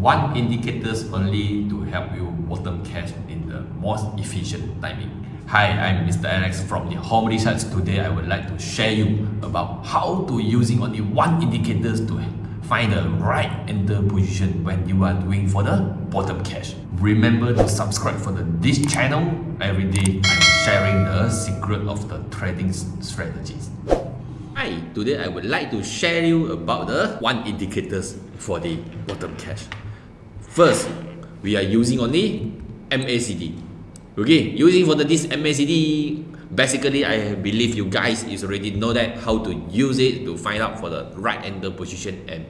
one indicators only to help you bottom cash in the most efficient timing. Hi, I'm Mr. Alex from the Home Research. Today I would like to share you about how to using only one indicators to find the right enter position when you are doing for the bottom cash. Remember to subscribe for the, this channel. Every day I'm sharing the secret of the trading strategies. Hi, today I would like to share you about the one indicators for the bottom cash. First, we are using only MACD. Okay, using for the, this MACD, basically I believe you guys is already know that how to use it to find out for the right enter position and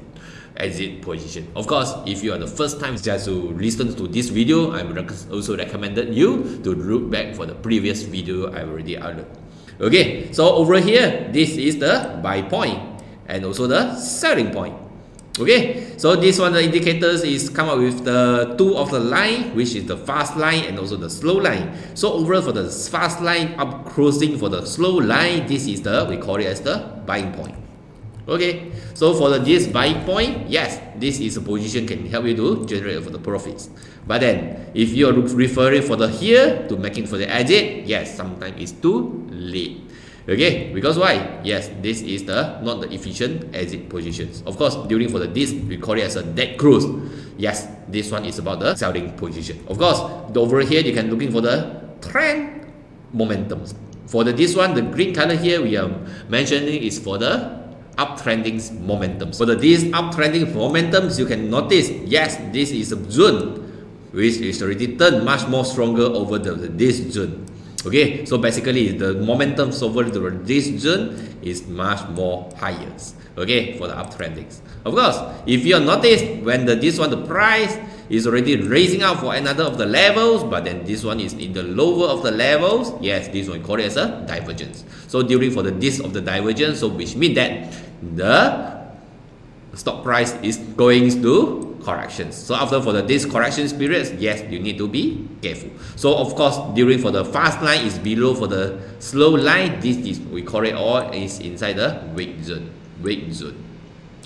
exit position. Of course, if you are the first time just to listen to this video, I would also recommended you to look back for the previous video I already uploaded. Okay, so over here, this is the buy point and also the selling point. Okay, so this one the indicators is come up with the two of the line, which is the fast line and also the slow line. So overall for the fast line up crossing for the slow line, this is the we call it as the buying point. Okay, so for the this buying point, yes, this is a position can help you to generate for the profits. But then if you are referring for the here to making for the exit, yes, sometimes it's too late. Okay, because why? Yes, this is the not the efficient exit positions. Of course, during for the this we call it as a dead close. Yes, this one is about the selling position. Of course, over here you can looking for the trend momentum. For the this one, the green color here we are mentioning is for the uptrending momentum. For the this uptrending momentums, you can notice yes, this is a zone which is already turned much more stronger over the this zone. Okay, so basically the momentum over this zone is much more higher. Okay, for the uptrendings. Of course, if you notice when the this one the price is already raising up for another of the levels, but then this one is in the lower of the levels, yes, this one call it as a divergence. So during for the this of the divergence, so which means that the stock price is going to corrections. So after for the this corrections periods, yes, you need to be careful. So of course, during for the fast line is below for the slow line, this is we call it all is inside the weak zone. Weak zone.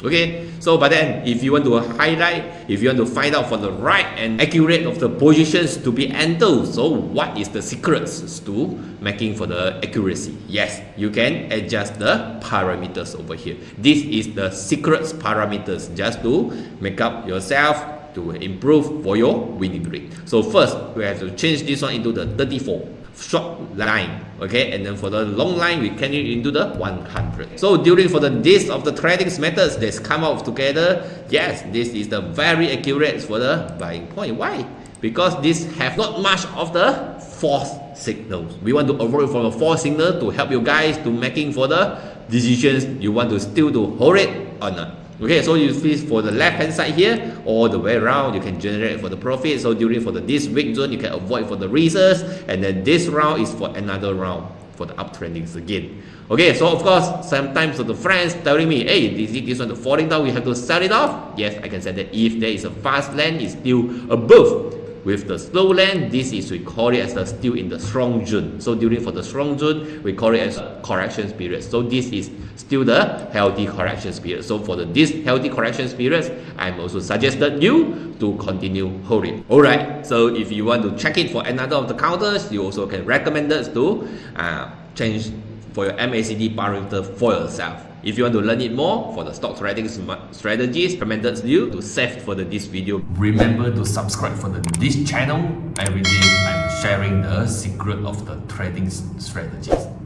Okay, so but then if you want to highlight, if you want to find out for the right and accurate of the positions to be entered, so what is the secrets to making for the accuracy? Yes, you can adjust the parameters over here. This is the secrets parameters just to make up yourself to improve for your winning rate. So first, we have to change this one into the 34 short line okay? And then for the long line we can it into the 100 so during for the this of the trading methods that's come out together yes this is the very accurate for the buying point. Why? Because this have not much of the false signals. We want to avoid from the false signal to help you guys to making for the decisions. You want to still to hold it or not Okay, so you see for the left hand side here, all the way around, you can generate for the profit. So during for the this weak zone, you can avoid for the risks, and then this round is for another round for the uptrendings again. Okay, so of course, sometimes the friends telling me, hey, this, this one falling down, we have to sell it off. Yes, I can say that if there is a fast land, it's still above with the slow land, this is we call it as the still in the strong zone. So during for the strong zone, we call it as correction period. So this is still the healthy correction period. So for the this healthy correction period, I'm also suggested you to continue holding. Alright, so if you want to check it for another of the counters, you also can recommend us to uh, change for your MACD parameter for yourself. If you want to learn it more for the stock strategies, recommended you to save for the, this video. Remember to subscribe for the, this channel. Every day I'm sharing the secret of the trading strategies.